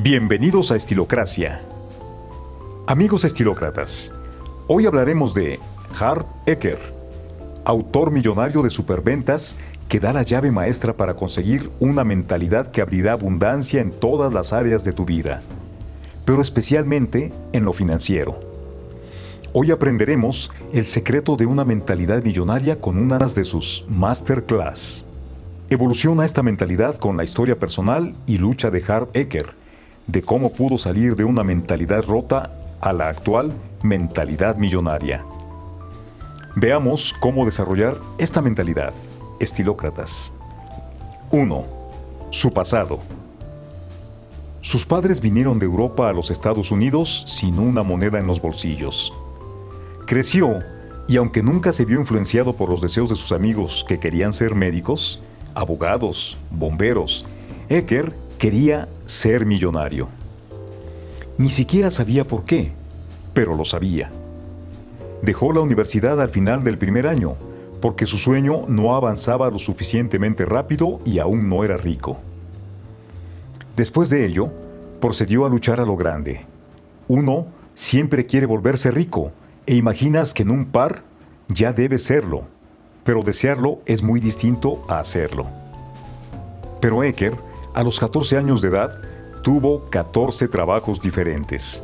Bienvenidos a Estilocracia. Amigos estilócratas, hoy hablaremos de Harv Eker, autor millonario de superventas que da la llave maestra para conseguir una mentalidad que abrirá abundancia en todas las áreas de tu vida, pero especialmente en lo financiero. Hoy aprenderemos el secreto de una mentalidad millonaria con unas de sus masterclass. Evoluciona esta mentalidad con la historia personal y lucha de Harv Eker, de cómo pudo salir de una mentalidad rota a la actual mentalidad millonaria. Veamos cómo desarrollar esta mentalidad, estilócratas. 1. Su pasado. Sus padres vinieron de Europa a los Estados Unidos sin una moneda en los bolsillos. Creció y aunque nunca se vio influenciado por los deseos de sus amigos que querían ser médicos, abogados, bomberos, Ecker quería ser millonario. Ni siquiera sabía por qué, pero lo sabía. Dejó la universidad al final del primer año, porque su sueño no avanzaba lo suficientemente rápido y aún no era rico. Después de ello, procedió a luchar a lo grande. Uno siempre quiere volverse rico e imaginas que en un par ya debe serlo, pero desearlo es muy distinto a hacerlo. Pero Ecker, a los 14 años de edad, tuvo 14 trabajos diferentes,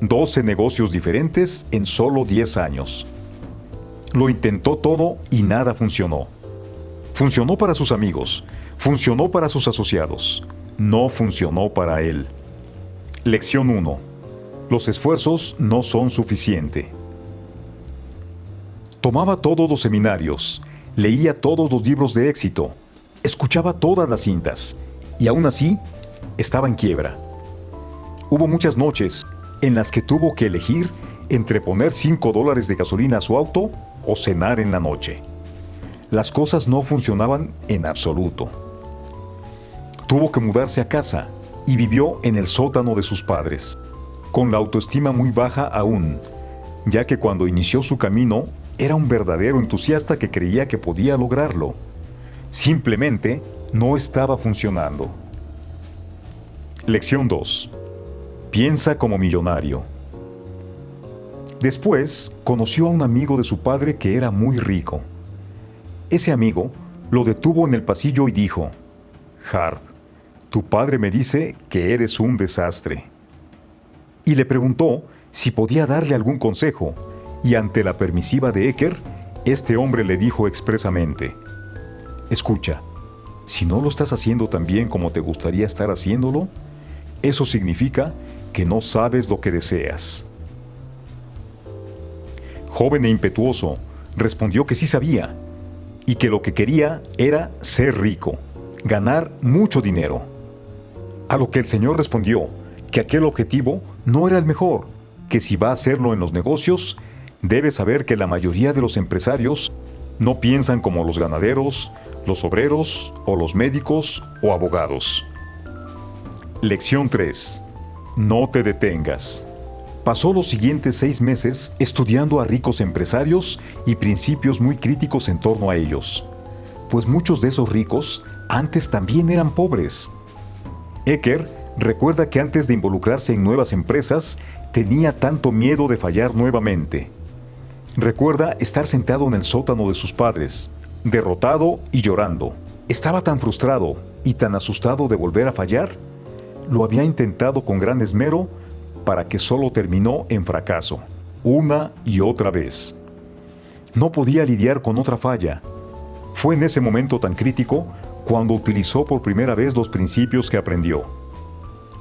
12 negocios diferentes en solo 10 años. Lo intentó todo y nada funcionó. Funcionó para sus amigos, funcionó para sus asociados, no funcionó para él. Lección 1. Los esfuerzos no son suficientes. Tomaba todos los seminarios, leía todos los libros de éxito, escuchaba todas las cintas, y aún así estaba en quiebra. Hubo muchas noches en las que tuvo que elegir entre poner 5 dólares de gasolina a su auto o cenar en la noche. Las cosas no funcionaban en absoluto. Tuvo que mudarse a casa y vivió en el sótano de sus padres, con la autoestima muy baja aún, ya que cuando inició su camino era un verdadero entusiasta que creía que podía lograrlo. Simplemente no estaba funcionando. Lección 2. Piensa como millonario. Después, conoció a un amigo de su padre que era muy rico. Ese amigo lo detuvo en el pasillo y dijo, Harp, tu padre me dice que eres un desastre. Y le preguntó si podía darle algún consejo, y ante la permisiva de Ecker, este hombre le dijo expresamente, Escucha, si no lo estás haciendo tan bien como te gustaría estar haciéndolo, eso significa que no sabes lo que deseas. Joven e impetuoso, respondió que sí sabía, y que lo que quería era ser rico, ganar mucho dinero. A lo que el Señor respondió que aquel objetivo no era el mejor, que si va a hacerlo en los negocios, debe saber que la mayoría de los empresarios no piensan como los ganaderos, los obreros o los médicos o abogados. Lección 3. No te detengas. Pasó los siguientes seis meses estudiando a ricos empresarios y principios muy críticos en torno a ellos, pues muchos de esos ricos antes también eran pobres. Ecker recuerda que antes de involucrarse en nuevas empresas tenía tanto miedo de fallar nuevamente. Recuerda estar sentado en el sótano de sus padres, derrotado y llorando. Estaba tan frustrado y tan asustado de volver a fallar lo había intentado con gran esmero para que solo terminó en fracaso, una y otra vez. No podía lidiar con otra falla. Fue en ese momento tan crítico cuando utilizó por primera vez los principios que aprendió.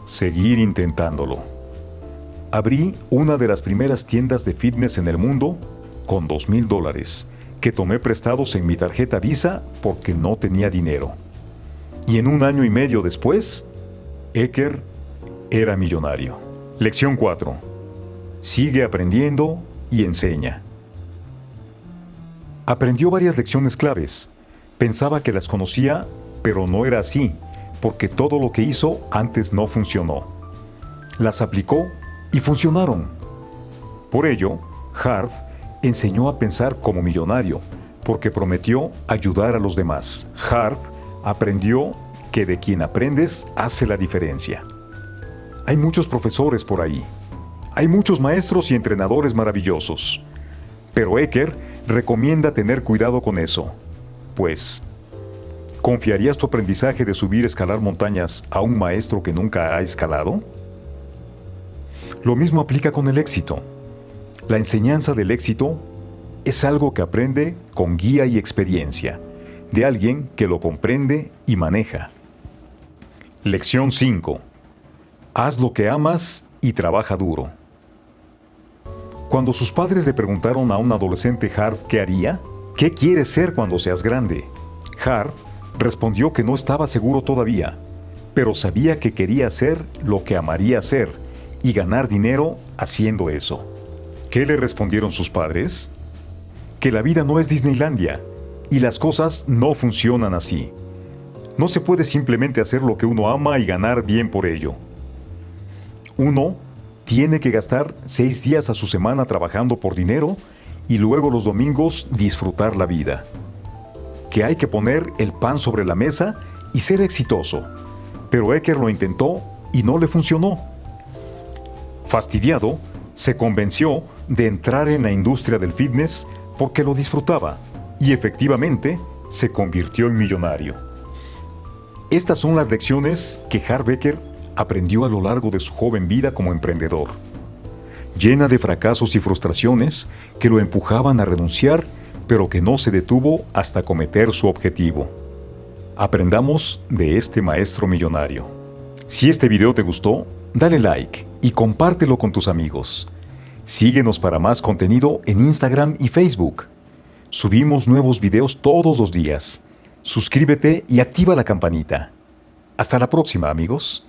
Seguir intentándolo. Abrí una de las primeras tiendas de fitness en el mundo con dos mil dólares que tomé prestados en mi tarjeta Visa porque no tenía dinero. Y en un año y medio después, Ecker era millonario. Lección 4. Sigue aprendiendo y enseña. Aprendió varias lecciones claves. Pensaba que las conocía, pero no era así, porque todo lo que hizo antes no funcionó. Las aplicó y funcionaron. Por ello, Harv enseñó a pensar como millonario, porque prometió ayudar a los demás. Harv aprendió que de quien aprendes hace la diferencia. Hay muchos profesores por ahí. Hay muchos maestros y entrenadores maravillosos. Pero Ecker recomienda tener cuidado con eso. Pues, ¿confiarías tu aprendizaje de subir y escalar montañas a un maestro que nunca ha escalado? Lo mismo aplica con el éxito. La enseñanza del éxito es algo que aprende con guía y experiencia, de alguien que lo comprende y maneja. Lección 5. Haz lo que amas y trabaja duro. Cuando sus padres le preguntaron a un adolescente Harp qué haría, ¿qué quieres ser cuando seas grande? Harp respondió que no estaba seguro todavía, pero sabía que quería hacer lo que amaría hacer y ganar dinero haciendo eso. ¿Qué le respondieron sus padres? Que la vida no es Disneylandia y las cosas no funcionan así. No se puede simplemente hacer lo que uno ama y ganar bien por ello. Uno tiene que gastar seis días a su semana trabajando por dinero y luego los domingos disfrutar la vida. Que hay que poner el pan sobre la mesa y ser exitoso. Pero Ecker lo intentó y no le funcionó. Fastidiado, se convenció de entrar en la industria del fitness porque lo disfrutaba y efectivamente se convirtió en millonario. Estas son las lecciones que Harbecker aprendió a lo largo de su joven vida como emprendedor, llena de fracasos y frustraciones que lo empujaban a renunciar, pero que no se detuvo hasta cometer su objetivo. Aprendamos de este maestro millonario. Si este video te gustó, dale like y compártelo con tus amigos. Síguenos para más contenido en Instagram y Facebook. Subimos nuevos videos todos los días. Suscríbete y activa la campanita. Hasta la próxima amigos.